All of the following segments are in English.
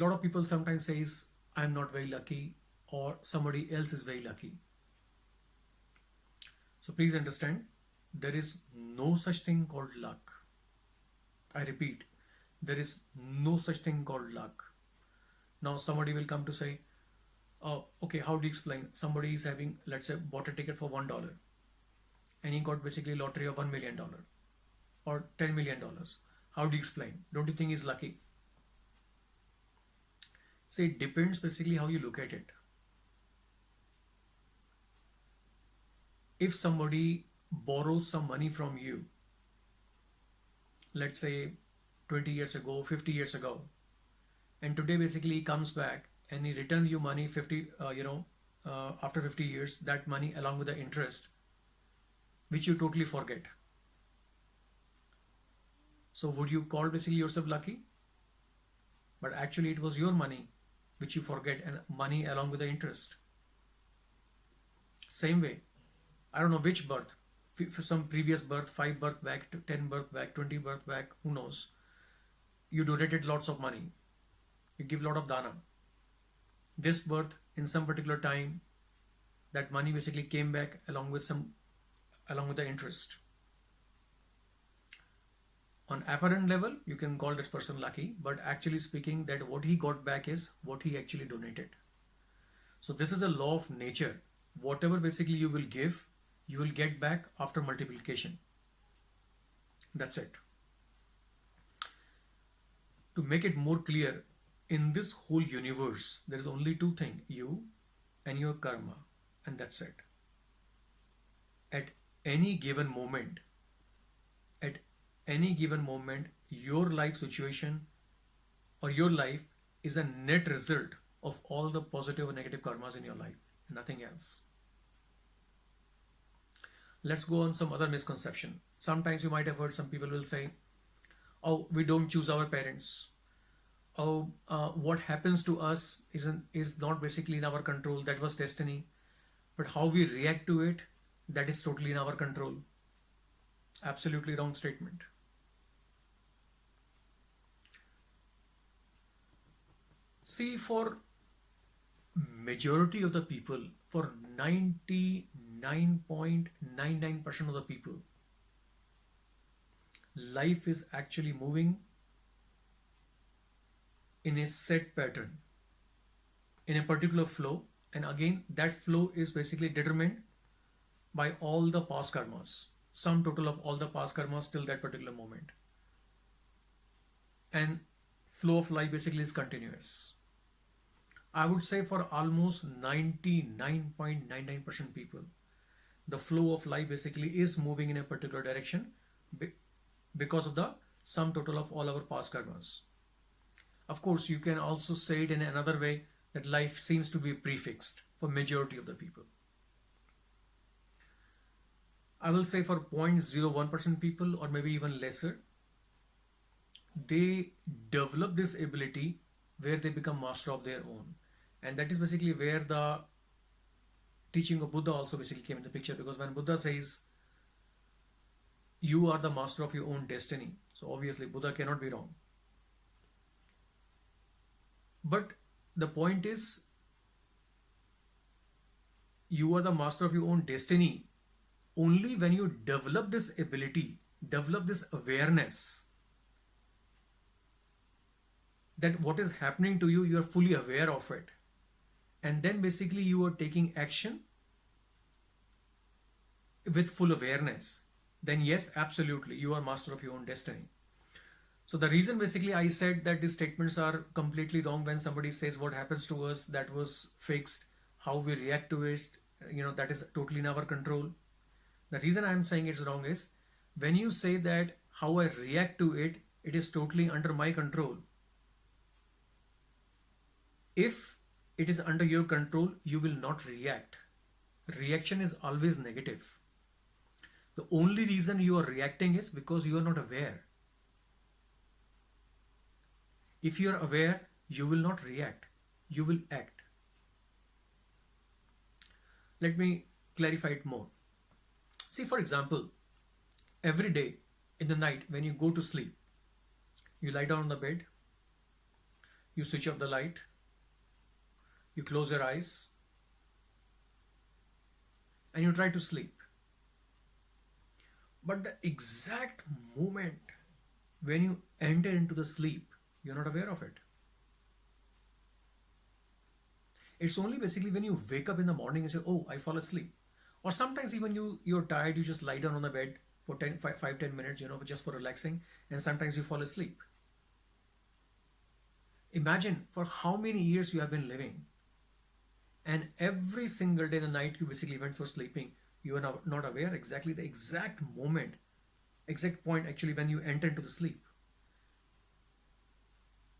lot of people sometimes says i'm not very lucky or somebody else is very lucky. So please understand there is no such thing called luck. I repeat there is no such thing called luck. Now somebody will come to say oh okay how do you explain? Somebody is having let's say bought a ticket for one dollar and he got basically lottery of one million dollar or ten million dollars. How do you explain? Don't you think he's lucky See, it depends basically how you look at it. If somebody borrows some money from you, let's say 20 years ago, 50 years ago, and today basically he comes back and he returns you money 50, uh, you know, uh, after 50 years, that money along with the interest, which you totally forget. So would you call basically yourself lucky? But actually it was your money which you forget and money along with the interest. Same way, I don't know which birth, for some previous birth, 5 birth back, 10 birth back, 20 birth back, who knows. You donated lots of money. You give lot of dana. This birth in some particular time, that money basically came back along with some, along with the interest on apparent level you can call this person lucky but actually speaking that what he got back is what he actually donated. So this is a law of nature. Whatever basically you will give you will get back after multiplication. That's it. To make it more clear in this whole universe there is only two things you and your karma and that's it. At any given moment at any given moment, your life situation or your life is a net result of all the positive or negative karmas in your life, nothing else. Let's go on some other misconception. Sometimes you might have heard some people will say, oh, we don't choose our parents. Oh, uh, what happens to us isn't is not basically in our control. That was destiny. But how we react to it, that is totally in our control. Absolutely wrong statement. See, for majority of the people, for 99.99% of the people, life is actually moving in a set pattern, in a particular flow. And again, that flow is basically determined by all the past karmas, sum total of all the past karmas till that particular moment. And flow of life basically is continuous. I would say for almost 99.99% people, the flow of life basically is moving in a particular direction because of the sum total of all our past karmas. Of course, you can also say it in another way that life seems to be prefixed for majority of the people. I will say for 0.01% people or maybe even lesser, they develop this ability where they become master of their own. And that is basically where the teaching of Buddha also basically came in the picture because when Buddha says you are the master of your own destiny so obviously Buddha cannot be wrong. But the point is you are the master of your own destiny only when you develop this ability develop this awareness that what is happening to you you are fully aware of it. And then basically you are taking action with full awareness. Then yes absolutely you are master of your own destiny. So the reason basically I said that these statements are completely wrong when somebody says what happens to us that was fixed how we react to it you know that is totally in our control. The reason I'm saying it's wrong is when you say that how I react to it it is totally under my control if it is under your control, you will not react. Reaction is always negative. The only reason you are reacting is because you are not aware. If you are aware, you will not react, you will act. Let me clarify it more. See, for example, every day in the night when you go to sleep, you lie down on the bed, you switch off the light, you close your eyes, and you try to sleep. But the exact moment when you enter into the sleep, you're not aware of it. It's only basically when you wake up in the morning and say, oh, I fall asleep. Or sometimes even you, you're tired, you just lie down on the bed for 10, 5, 5 10 minutes, you know, just for relaxing. And sometimes you fall asleep. Imagine for how many years you have been living. And every single day and night you basically went for sleeping. You are not aware exactly the exact moment, exact point actually when you enter into the sleep.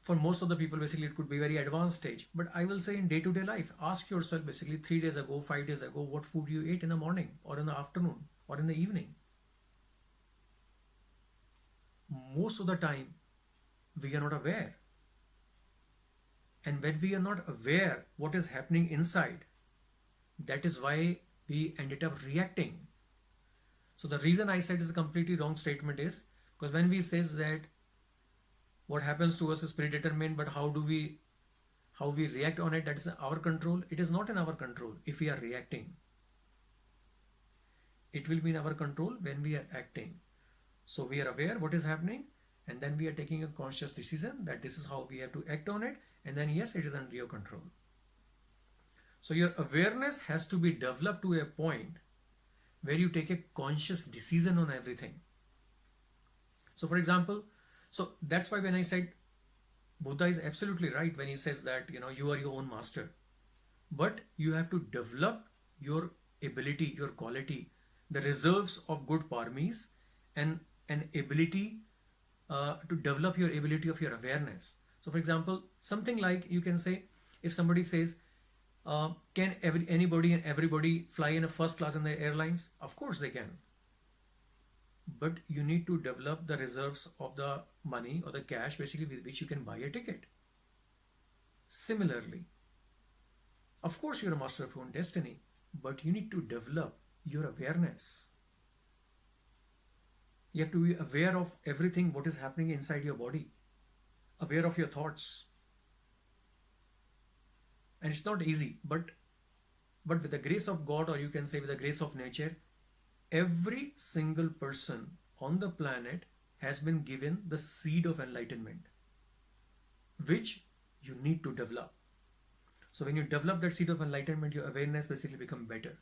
For most of the people basically it could be very advanced stage. But i will say in day-to-day life ask yourself basically three days ago five days ago what food you ate in the morning or in the afternoon or in the evening. Most of the time we are not aware and when we are not aware what is happening inside that is why we ended up reacting. So the reason i said is a completely wrong statement is because when we says that what happens to us is predetermined but how do we how we react on it that is our control. It is not in our control if we are reacting. It will be in our control when we are acting. So we are aware what is happening and then we are taking a conscious decision that this is how we have to act on it. And then yes it is under your control. So your awareness has to be developed to a point where you take a conscious decision on everything. So for example so that's why when I said Buddha is absolutely right when he says that you know you are your own master, but you have to develop your ability, your quality, the reserves of good paramis, and an ability uh, to develop your ability of your awareness. So, for example, something like you can say, if somebody says, uh, "Can every anybody and everybody fly in a first class in the airlines?" Of course they can but you need to develop the reserves of the money or the cash basically with which you can buy a ticket. Similarly, of course you're a master of your own destiny, but you need to develop your awareness. You have to be aware of everything what is happening inside your body, aware of your thoughts. And it's not easy, but but with the grace of God, or you can say with the grace of nature, every single person on the planet has been given the seed of enlightenment, which you need to develop. So when you develop that seed of enlightenment, your awareness basically become better.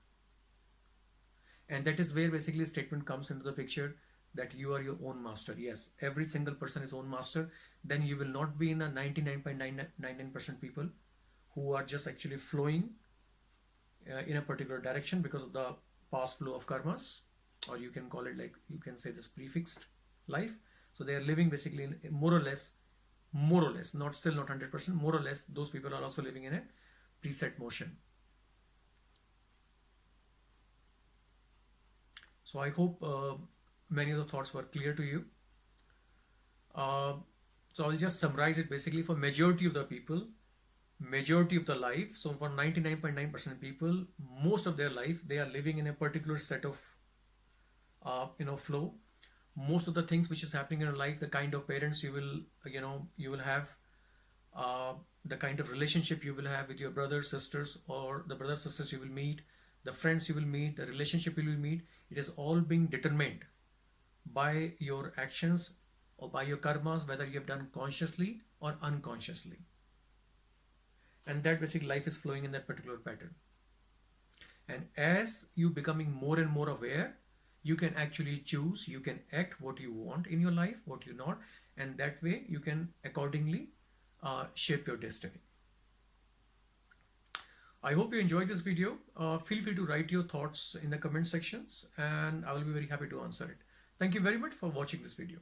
And that is where basically statement comes into the picture that you are your own master. Yes, every single person is own master. Then you will not be in the 99.99% people who are just actually flowing uh, in a particular direction because of the past flow of karmas or you can call it like you can say this prefixed life so they are living basically in more or less more or less not still not 100% more or less those people are also living in a preset motion so i hope uh, many of the thoughts were clear to you. Uh, so i'll just summarize it basically. For majority of the people majority of the life so for 99.9% people most of their life they are living in a particular set of uh, you know flow. Most of the things which is happening in your life the kind of parents you will you know you will have uh, the kind of relationship you will have with your brothers sisters or the brothers sisters you will meet the friends you will meet the relationship you will meet it is all being determined by your actions or by your karmas whether you have done consciously or unconsciously and that basically life is flowing in that particular pattern and as you becoming more and more aware you can actually choose you can act what you want in your life what you not and that way you can accordingly uh, shape your destiny I hope you enjoyed this video. Uh, feel free to write your thoughts in the comment sections and I will be very happy to answer it. Thank you very much for watching this video.